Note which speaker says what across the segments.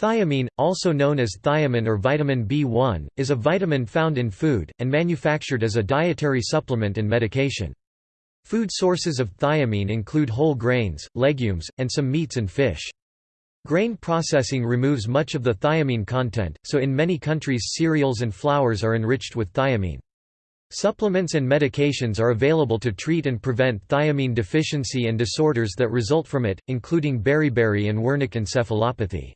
Speaker 1: Thiamine, also known as thiamine or vitamin B1, is a vitamin found in food, and manufactured as a dietary supplement and medication. Food sources of thiamine include whole grains, legumes, and some meats and fish. Grain processing removes much of the thiamine content, so in many countries cereals and flours are enriched with thiamine. Supplements and medications are available to treat and prevent thiamine deficiency and disorders that result from it, including beriberi and Wernicke encephalopathy.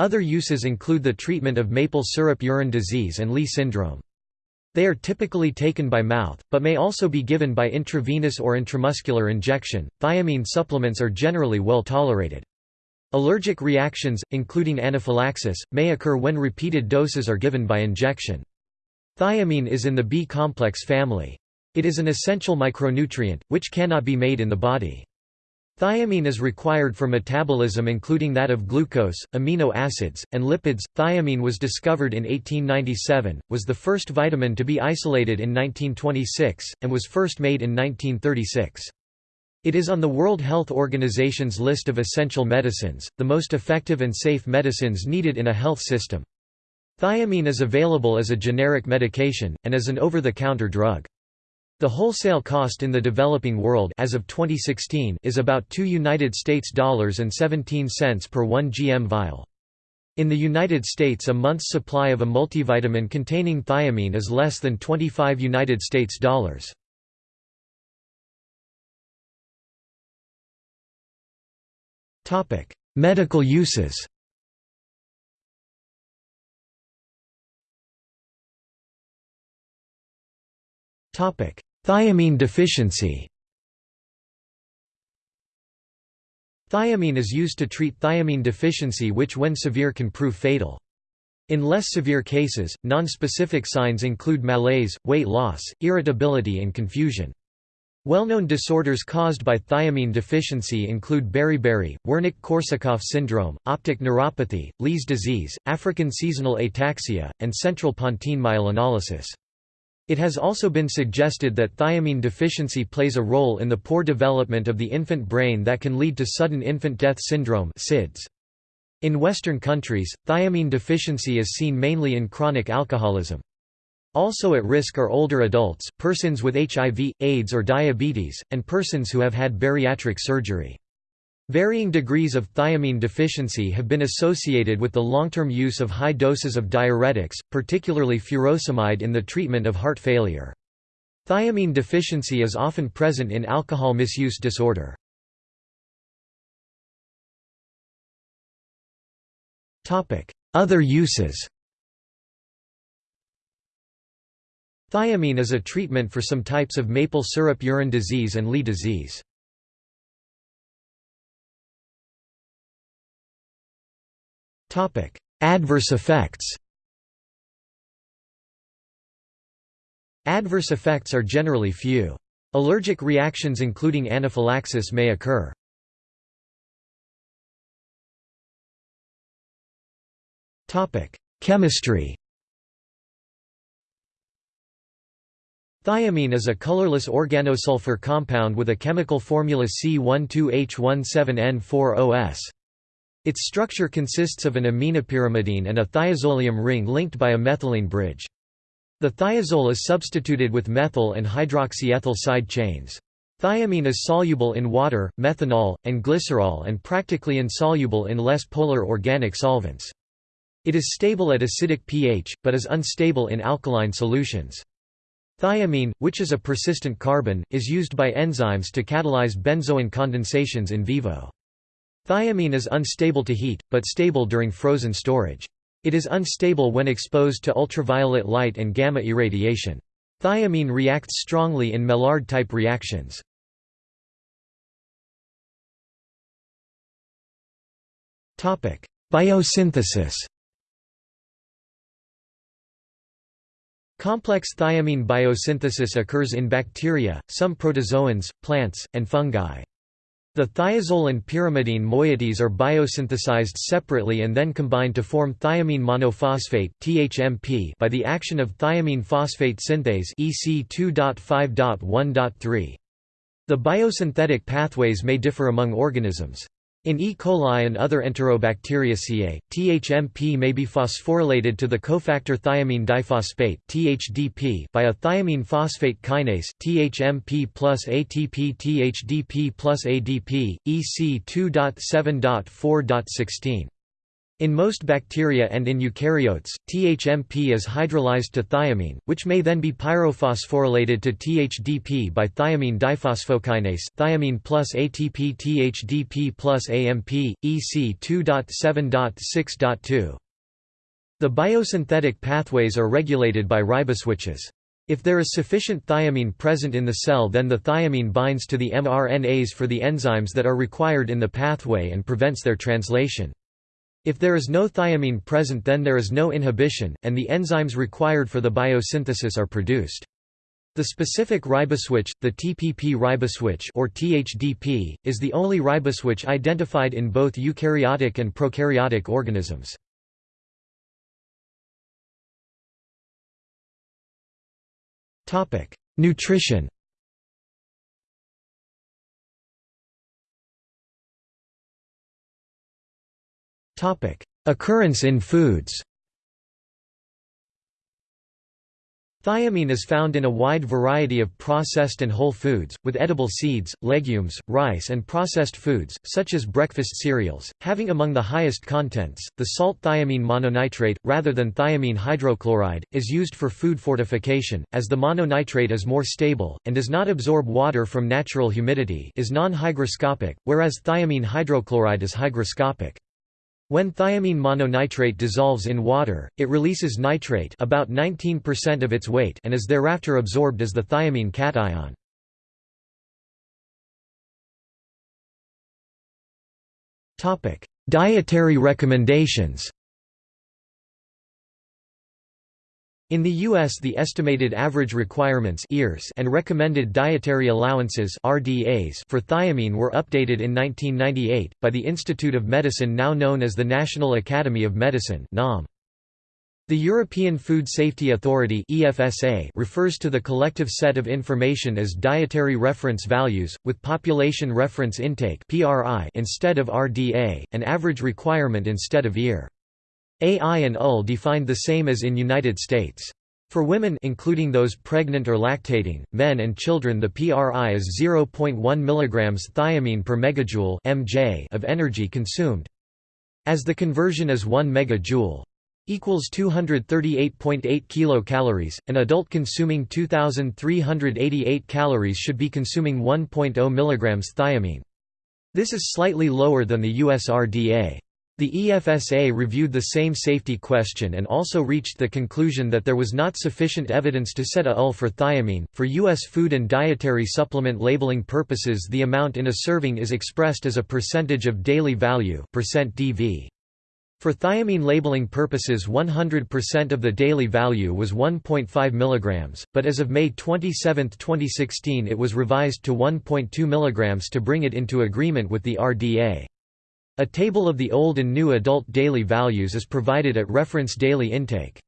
Speaker 1: Other uses include the treatment of maple syrup urine disease and Leigh syndrome. They are typically taken by mouth, but may also be given by intravenous or intramuscular injection. Thiamine supplements are generally well tolerated. Allergic reactions, including anaphylaxis, may occur when repeated doses are given by injection. Thiamine is in the B-complex family. It is an essential micronutrient, which cannot be made in the body. Thiamine is required for metabolism including that of glucose, amino acids, and lipids. Thiamine was discovered in 1897, was the first vitamin to be isolated in 1926, and was first made in 1936. It is on the World Health Organization's list of essential medicines, the most effective and safe medicines needed in a health system. Thiamine is available as a generic medication, and as an over-the-counter drug. The wholesale cost in the developing world as of 2016 is about 2 United States dollars and 17 cents per 1 GM vial. In the United States a month's supply of a multivitamin containing thiamine is less than 25 United States dollars. Topic: Medical uses. Topic: Thiamine deficiency Thiamine is used to treat thiamine deficiency which when severe can prove fatal. In less severe cases, nonspecific signs include malaise, weight loss, irritability and confusion. Well-known disorders caused by thiamine deficiency include beriberi, Wernicke-Korsakoff syndrome, optic neuropathy, Leigh's disease, African seasonal ataxia, and central pontine myelinolysis. It has also been suggested that thiamine deficiency plays a role in the poor development of the infant brain that can lead to sudden infant death syndrome SIDS. In Western countries, thiamine deficiency is seen mainly in chronic alcoholism. Also at risk are older adults, persons with HIV, AIDS or diabetes, and persons who have had bariatric surgery. Varying degrees of thiamine deficiency have been associated with the long-term use of high doses of diuretics, particularly furosemide in the treatment of heart failure. Thiamine deficiency is often present in alcohol misuse disorder. Other uses Thiamine is a treatment for some types of maple syrup urine disease and Leigh disease. Topic: Adverse effects. Adverse effects are generally few. Allergic reactions including anaphylaxis may occur. Topic: Chemistry. Thiamine is a colorless organosulfur compound with a chemical formula C12H17N4OS. Its structure consists of an aminopyrimidine and a thiazolium ring linked by a methylene bridge. The thiazole is substituted with methyl and hydroxyethyl side chains. Thiamine is soluble in water, methanol, and glycerol and practically insoluble in less polar organic solvents. It is stable at acidic pH, but is unstable in alkaline solutions. Thiamine, which is a persistent carbene, is used by enzymes to catalyze benzoin condensations in vivo. Thiamine is unstable to heat, but stable during frozen storage. It is unstable when exposed to ultraviolet light and gamma irradiation. Thiamine reacts strongly in Maillard-type reactions. Biosynthesis Complex thiamine biosynthesis occurs in bacteria, some protozoans, plants, and fungi. The thiazole and pyrimidine moieties are biosynthesized separately and then combined to form thiamine monophosphate (THMP) by the action of thiamine phosphate synthase (EC2.5.1.3). The biosynthetic pathways may differ among organisms. In E. coli and other Enterobacteriaceae, THMP may be phosphorylated to the cofactor thiamine diphosphate (THDP) by a thiamine phosphate kinase (THMP plus ATP THDP plus ADP, EC 2.7.4.16). In most bacteria and in eukaryotes, THMP is hydrolyzed to thiamine, which may then be pyrophosphorylated to THDP by thiamine diphosphokinase thiamine plus ATP THDP plus AMP, EC 2.7.6.2. The biosynthetic pathways are regulated by riboswitches. If there is sufficient thiamine present in the cell then the thiamine binds to the mRNAs for the enzymes that are required in the pathway and prevents their translation. If there is no thiamine present then there is no inhibition, and the enzymes required for the biosynthesis are produced. The specific riboswitch, the TPP riboswitch or THDP, is the only riboswitch identified in both eukaryotic and prokaryotic organisms. Nutrition Occurrence in foods Thiamine is found in a wide variety of processed and whole foods, with edible seeds, legumes, rice and processed foods, such as breakfast cereals, having among the highest contents. The salt thiamine mononitrate, rather than thiamine hydrochloride, is used for food fortification, as the mononitrate is more stable, and does not absorb water from natural humidity is non-hygroscopic, whereas thiamine hydrochloride is hygroscopic. When thiamine mononitrate dissolves in water, it releases nitrate about 19% of its weight and is thereafter absorbed as the thiamine cation. Dietary recommendations In the U.S. the estimated average requirements and recommended dietary allowances for thiamine were updated in 1998, by the Institute of Medicine now known as the National Academy of Medicine The European Food Safety Authority refers to the collective set of information as dietary reference values, with population reference intake instead of RDA, an average requirement instead of EAR. AI and UL defined the same as in United States. For women including those pregnant or lactating, men and children the PRI is 0.1 mg thiamine per megajoule (mj) of energy consumed. As the conversion is 1 megajoule equals 238.8 kilocalories, an adult consuming 2388 calories should be consuming 1.0 mg thiamine. This is slightly lower than the US RDA. The EFSA reviewed the same safety question and also reached the conclusion that there was not sufficient evidence to set a UL for thiamine. For U.S. food and dietary supplement labeling purposes, the amount in a serving is expressed as a percentage of daily value percent (DV). For thiamine labeling purposes 100% of the daily value was 1.5 mg, but as of May 27, 2016 it was revised to 1.2 mg to bring it into agreement with the RDA. A table of the old and new adult daily values is provided at reference daily intake.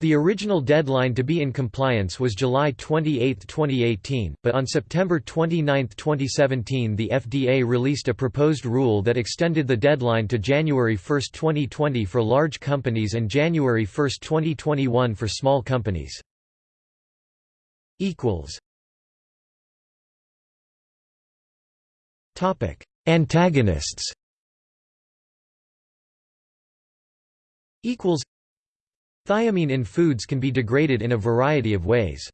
Speaker 1: The original deadline to be in compliance was July 28, 2018, but on September 29, 2017 the FDA released a proposed rule that extended the deadline to January 1, 2020 for large companies and January 1, 2021 for small companies. Antagonists Thiamine in foods can be degraded in a variety of ways.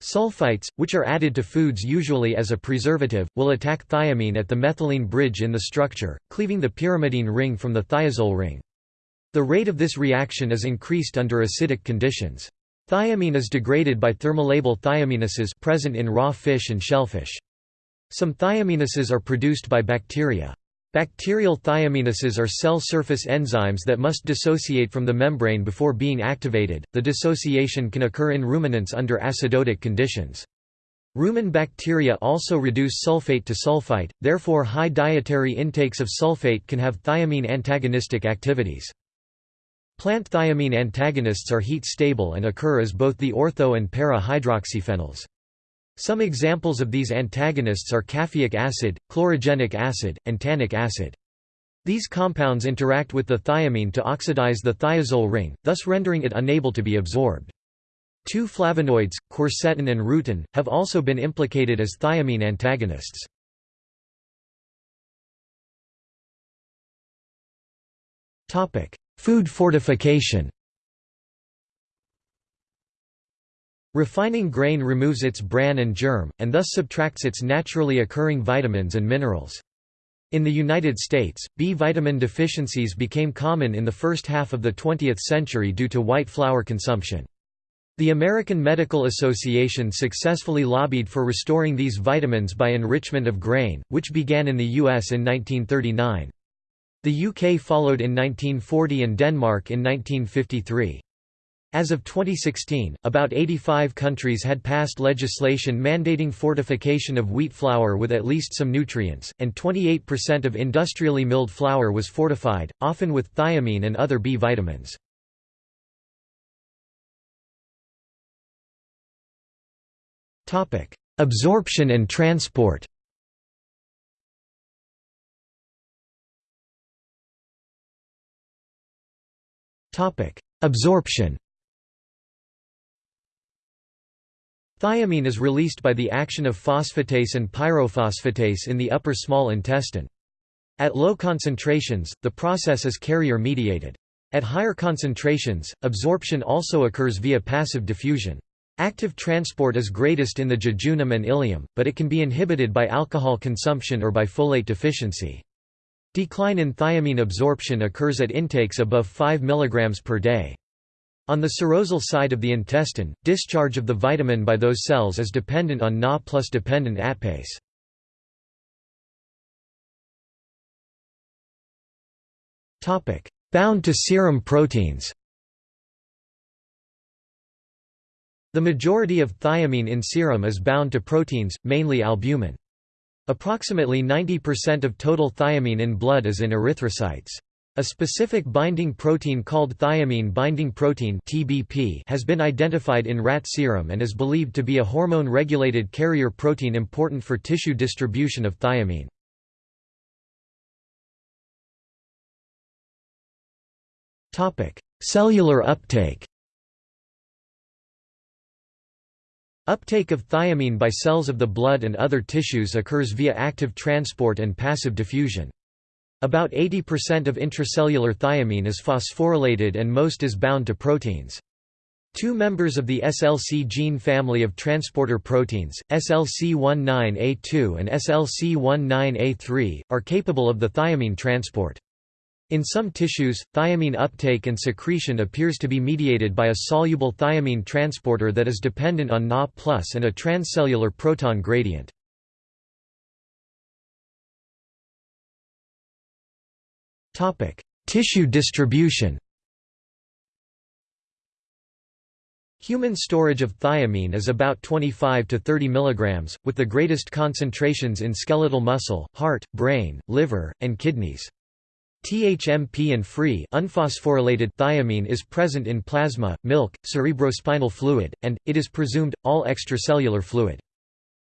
Speaker 1: Sulfites, which are added to foods usually as a preservative, will attack thiamine at the methylene bridge in the structure, cleaving the pyrimidine ring from the thiazole ring. The rate of this reaction is increased under acidic conditions. Thiamine is degraded by thermolabile thiaminases present in raw fish and shellfish. Some thiaminases are produced by bacteria. Bacterial thiaminases are cell surface enzymes that must dissociate from the membrane before being activated. The dissociation can occur in ruminants under acidotic conditions. Rumen bacteria also reduce sulfate to sulfite, therefore high dietary intakes of sulfate can have thiamine antagonistic activities. Plant thiamine antagonists are heat stable and occur as both the ortho and para hydroxyphenols. Some examples of these antagonists are caffeic acid, chlorogenic acid, and tannic acid. These compounds interact with the thiamine to oxidize the thiazole ring, thus rendering it unable to be absorbed. Two flavonoids, quercetin and rutin, have also been implicated as thiamine antagonists. Food fortification Refining grain removes its bran and germ, and thus subtracts its naturally occurring vitamins and minerals. In the United States, B vitamin deficiencies became common in the first half of the 20th century due to white flour consumption. The American Medical Association successfully lobbied for restoring these vitamins by enrichment of grain, which began in the U.S. in 1939. The UK followed in 1940 and Denmark in 1953. As of 2016, about 85 countries had passed legislation mandating fortification of wheat flour with at least some nutrients, and 28% of industrially milled flour was fortified, often with thiamine and other B vitamins. Absorption and transport Absorption Thiamine is released by the action of phosphatase and pyrophosphatase in the upper small intestine. At low concentrations, the process is carrier-mediated. At higher concentrations, absorption also occurs via passive diffusion. Active transport is greatest in the jejunum and ileum, but it can be inhibited by alcohol consumption or by folate deficiency. Decline in thiamine absorption occurs at intakes above 5 mg per day. On the serosal side of the intestine, discharge of the vitamin by those cells is dependent on Na plus dependent ATPase. Bound to serum proteins The majority of thiamine in serum is bound to proteins, mainly albumin. Approximately 90% of total thiamine in blood is in erythrocytes. A specific binding protein called thiamine binding protein (TBP) has been identified in rat serum and is believed to be a hormone-regulated carrier protein important for tissue distribution of thiamine. Topic: Cellular uptake. Uptake of thiamine by cells of the blood and other tissues occurs via active transport and passive diffusion. About 80% of intracellular thiamine is phosphorylated and most is bound to proteins. Two members of the SLC gene family of transporter proteins, SLC19A2 and SLC19A3, are capable of the thiamine transport. In some tissues, thiamine uptake and secretion appears to be mediated by a soluble thiamine transporter that is dependent on Na and a transcellular proton gradient. Tissue distribution Human storage of thiamine is about 25 to 30 mg, with the greatest concentrations in skeletal muscle, heart, brain, liver, and kidneys. THMP and free unphosphorylated thiamine is present in plasma, milk, cerebrospinal fluid, and, it is presumed, all extracellular fluid.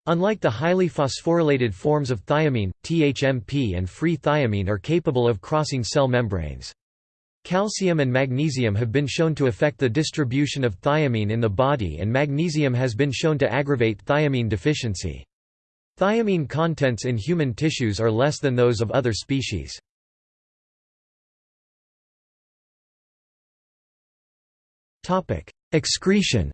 Speaker 1: Unlike the highly phosphorylated forms of thiamine, THMP and free thiamine are capable of crossing cell membranes. Calcium and magnesium have been shown to affect the distribution of thiamine in the body and magnesium has been shown to aggravate thiamine deficiency. Thiamine contents in human tissues are less than those of other species. Excretion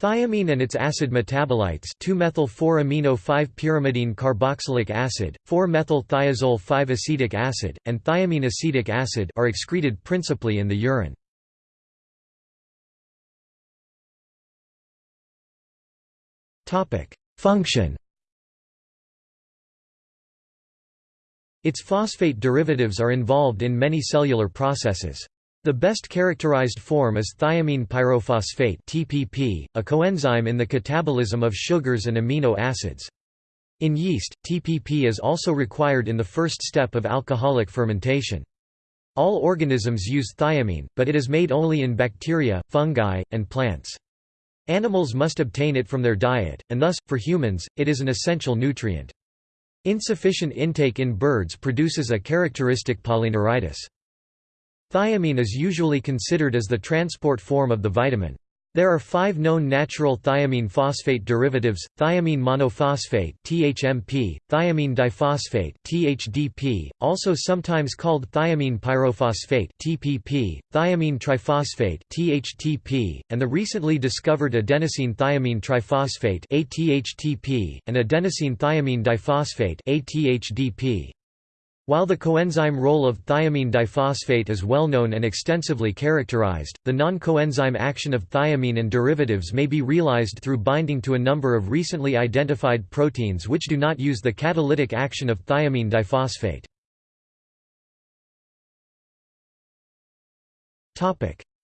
Speaker 1: Thiamine and its acid metabolites 2-methyl-4-amino-5-pyrimidine carboxylic acid, 4-methyl-thiazole-5-acetic acid, and thiamine acetic acid are excreted principally in the urine. Function Its phosphate derivatives are involved in many cellular processes. The best characterized form is thiamine pyrophosphate (TPP), a coenzyme in the catabolism of sugars and amino acids. In yeast, TPP is also required in the first step of alcoholic fermentation. All organisms use thiamine, but it is made only in bacteria, fungi, and plants. Animals must obtain it from their diet, and thus, for humans, it is an essential nutrient. Insufficient intake in birds produces a characteristic polyneuritis. Thiamine is usually considered as the transport form of the vitamin. There are five known natural thiamine phosphate derivatives, thiamine monophosphate THMP, thiamine diphosphate THDP, also sometimes called thiamine pyrophosphate TPP, thiamine triphosphate THTP, and the recently discovered adenosine thiamine triphosphate and adenosine thiamine diphosphate. While the coenzyme role of thiamine diphosphate is well known and extensively characterized, the non-coenzyme action of thiamine and derivatives may be realized through binding to a number of recently identified proteins which do not use the catalytic action of thiamine diphosphate.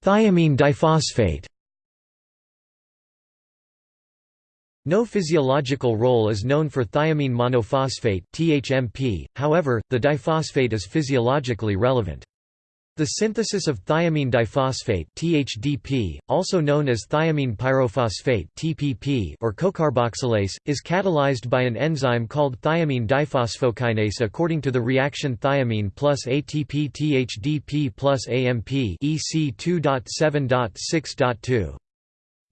Speaker 1: Thiamine diphosphate No physiological role is known for thiamine monophosphate (THMP). However, the diphosphate is physiologically relevant. The synthesis of thiamine diphosphate (THDP), also known as thiamine pyrophosphate (TPP) or cocarboxylase, is catalyzed by an enzyme called thiamine diphosphokinase according to the reaction thiamine plus ATP THDP plus AMP EC 2.7.6.2.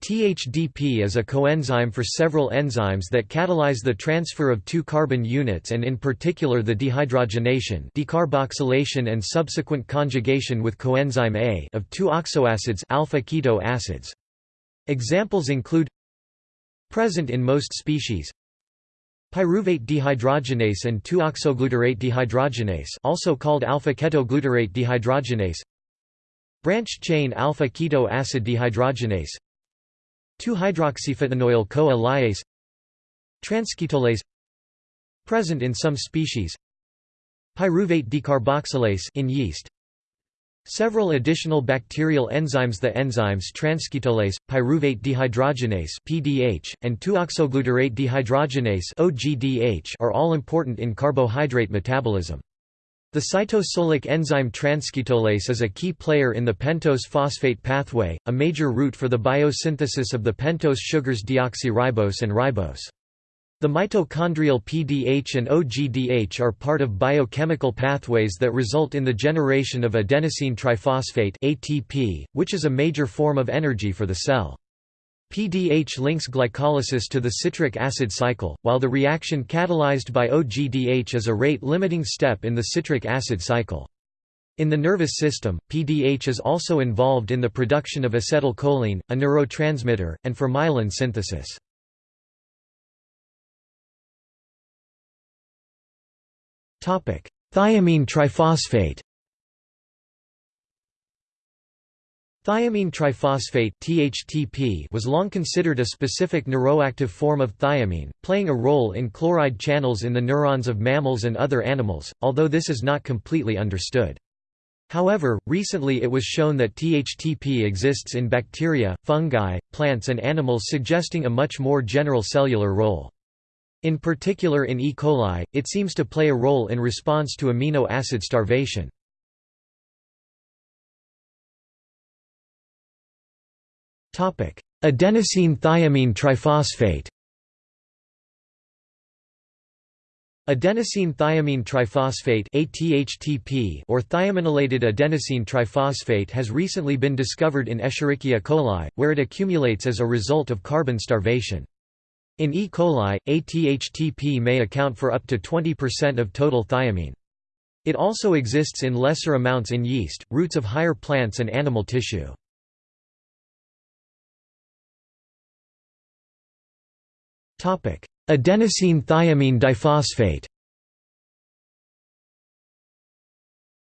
Speaker 1: THDP is a coenzyme for several enzymes that catalyze the transfer of two carbon units and in particular the dehydrogenation decarboxylation and subsequent conjugation with coenzyme A of two oxoacids alpha keto acids. Examples include present in most species pyruvate dehydrogenase and 2-oxoglutarate dehydrogenase also called alpha-ketoglutarate dehydrogenase branch chain alpha-keto acid dehydrogenase 2-hydroxyphytanoyl CoA lyase Transketolase Present in some species. Pyruvate decarboxylase in yeast. Several additional bacterial enzymes The enzymes transketolase, pyruvate dehydrogenase (PDH), and 2-oxoglutarate dehydrogenase (OGDH) are all important in carbohydrate metabolism. The cytosolic enzyme transketolase is a key player in the pentose phosphate pathway, a major route for the biosynthesis of the pentose sugars deoxyribose and ribose. The mitochondrial PDH and OGDH are part of biochemical pathways that result in the generation of adenosine triphosphate ATP, which is a major form of energy for the cell. PDH links glycolysis to the citric acid cycle, while the reaction catalyzed by OGDH is a rate-limiting step in the citric acid cycle. In the nervous system, PDH is also involved in the production of acetylcholine, a neurotransmitter, and for myelin synthesis. Thiamine triphosphate Thiamine triphosphate (THTP) was long considered a specific neuroactive form of thiamine, playing a role in chloride channels in the neurons of mammals and other animals, although this is not completely understood. However, recently it was shown that THTP exists in bacteria, fungi, plants and animals suggesting a much more general cellular role. In particular in E. coli, it seems to play a role in response to amino acid starvation. Adenosine thiamine triphosphate Adenosine thiamine triphosphate ATHTP or thiaminylated adenosine triphosphate has recently been discovered in Escherichia coli, where it accumulates as a result of carbon starvation. In E. coli, ATHTP may account for up to 20% of total thiamine. It also exists in lesser amounts in yeast, roots of higher plants and animal tissue. Adenosine thiamine diphosphate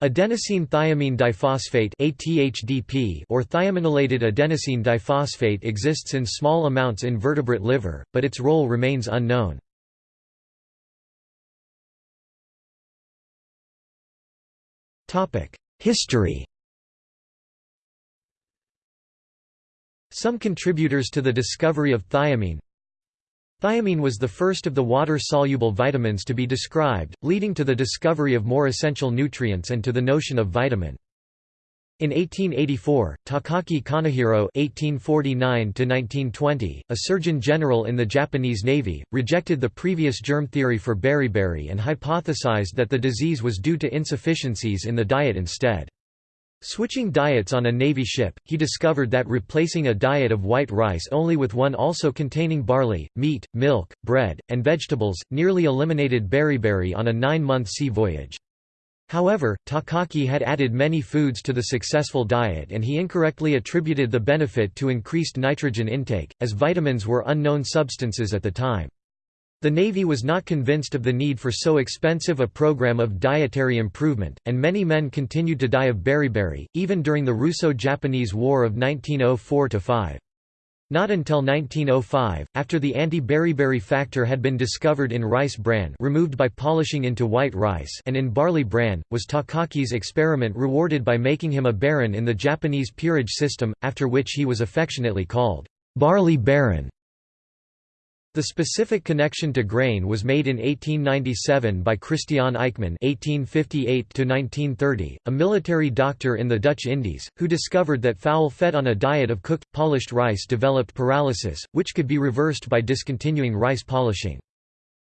Speaker 1: Adenosine thiamine diphosphate ATHDP or thiaminylated adenosine diphosphate exists in small amounts in vertebrate liver, but its role remains unknown. History Some contributors to the discovery of thiamine Thiamine was the first of the water-soluble vitamins to be described, leading to the discovery of more essential nutrients and to the notion of vitamin. In 1884, Takaki Kanehiro (1849–1920), a surgeon general in the Japanese Navy, rejected the previous germ theory for beriberi and hypothesized that the disease was due to insufficiencies in the diet instead. Switching diets on a Navy ship, he discovered that replacing a diet of white rice only with one also containing barley, meat, milk, bread, and vegetables, nearly eliminated beriberi on a nine-month sea voyage. However, Takaki had added many foods to the successful diet and he incorrectly attributed the benefit to increased nitrogen intake, as vitamins were unknown substances at the time. The Navy was not convinced of the need for so expensive a program of dietary improvement, and many men continued to die of beriberi, even during the Russo-Japanese War of 1904–5. Not until 1905, after the anti-beriberi factor had been discovered in rice bran removed by polishing into white rice and in barley bran, was Takaki's experiment rewarded by making him a baron in the Japanese peerage system, after which he was affectionately called, "'Barley Baron'". The specific connection to grain was made in 1897 by Christian Eijkman (1858–1930), a military doctor in the Dutch Indies, who discovered that fowl fed on a diet of cooked, polished rice developed paralysis, which could be reversed by discontinuing rice polishing.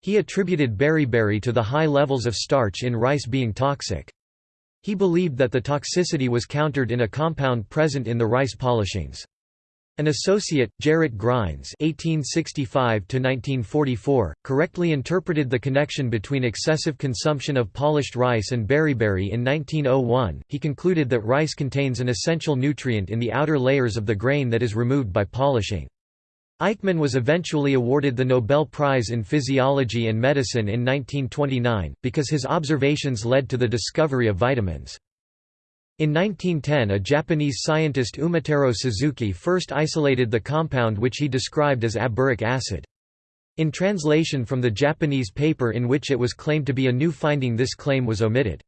Speaker 1: He attributed beriberi to the high levels of starch in rice being toxic. He believed that the toxicity was countered in a compound present in the rice polishings. An associate, Gerrit Grijns (1865–1944), correctly interpreted the connection between excessive consumption of polished rice and beriberi in 1901. He concluded that rice contains an essential nutrient in the outer layers of the grain that is removed by polishing. Eijkman was eventually awarded the Nobel Prize in Physiology and Medicine in 1929, because his observations led to the discovery of vitamins. In 1910 a Japanese scientist Umataro Suzuki first isolated the compound which he described as aberic acid. In translation from the Japanese paper in which it was claimed to be a new finding this claim was omitted.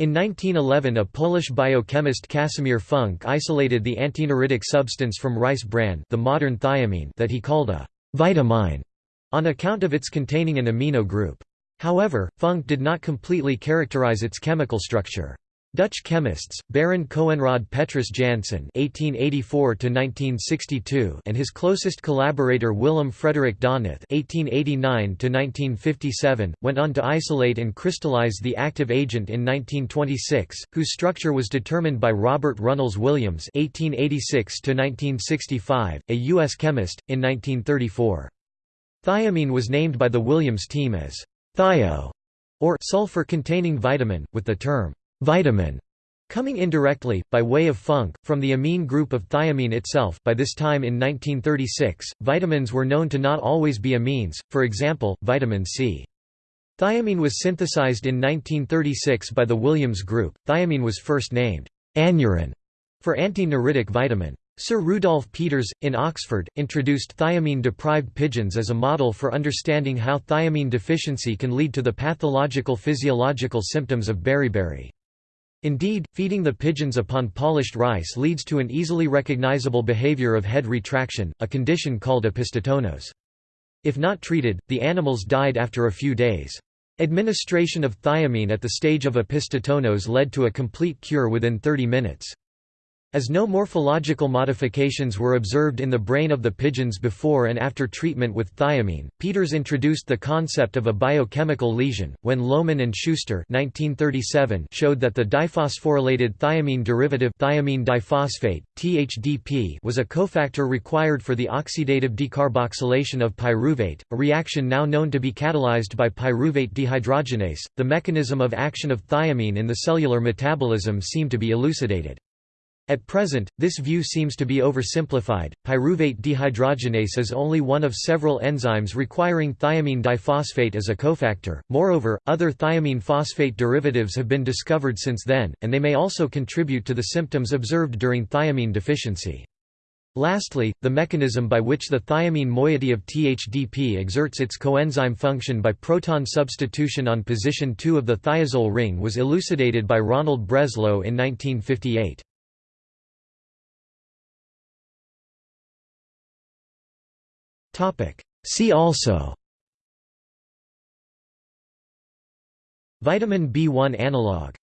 Speaker 1: In 1911 a Polish biochemist Casimir Funk isolated the antineuritic substance from rice bran the modern thiamine that he called a «vitamine» on account of its containing an amino group. However, Funk did not completely characterize its chemical structure. Dutch chemists, Barend Coenraad Petrus Jansen (1884–1962) and his closest collaborator Willem Frederik Donath (1889–1957) went on to isolate and crystallize the active agent in 1926, whose structure was determined by Robert Runnels Williams (1886–1965), a U.S. chemist, in 1934. Thiamine was named by the Williams team as thio, or sulfur-containing vitamin, with the term vitamin coming indirectly, by way of funk, from the amine group of thiamine itself by this time in 1936, vitamins were known to not always be amines, for example, vitamin C. Thiamine was synthesized in 1936 by the Williams group. Thiamine was first named aneurin for anti-neuritic vitamin. Sir Rudolf Peters, in Oxford, introduced thiamine-deprived pigeons as a model for understanding how thiamine deficiency can lead to the pathological physiological symptoms of beriberi. Indeed, feeding the pigeons upon polished rice leads to an easily recognizable behavior of head retraction, a condition called opisthotonos. If not treated, the animals died after a few days. Administration of thiamine at the stage of opisthotonos led to a complete cure within 30 minutes. As no morphological modifications were observed in the brain of the pigeons before and after treatment with thiamine, Peters introduced the concept of a biochemical lesion, when Lohmann and Schuster 1937 showed that the diphosphorylated thiamine derivative thiamine diphosphate, THDP was a cofactor required for the oxidative decarboxylation of pyruvate, a reaction now known to be catalyzed by pyruvate dehydrogenase. The mechanism of action of thiamine in the cellular metabolism seemed to be elucidated. At present, this view seems to be oversimplified. Pyruvate dehydrogenase is only one of several enzymes requiring thiamine diphosphate as a cofactor. Moreover, other thiamine phosphate derivatives have been discovered since then, and they may also contribute to the symptoms observed during thiamine deficiency. Lastly, the mechanism by which the thiamine moiety of THDP exerts its coenzyme function by proton substitution on position 2 of the thiazole ring was elucidated by Ronald Breslow in 1958. See also. Vitamin B1 analog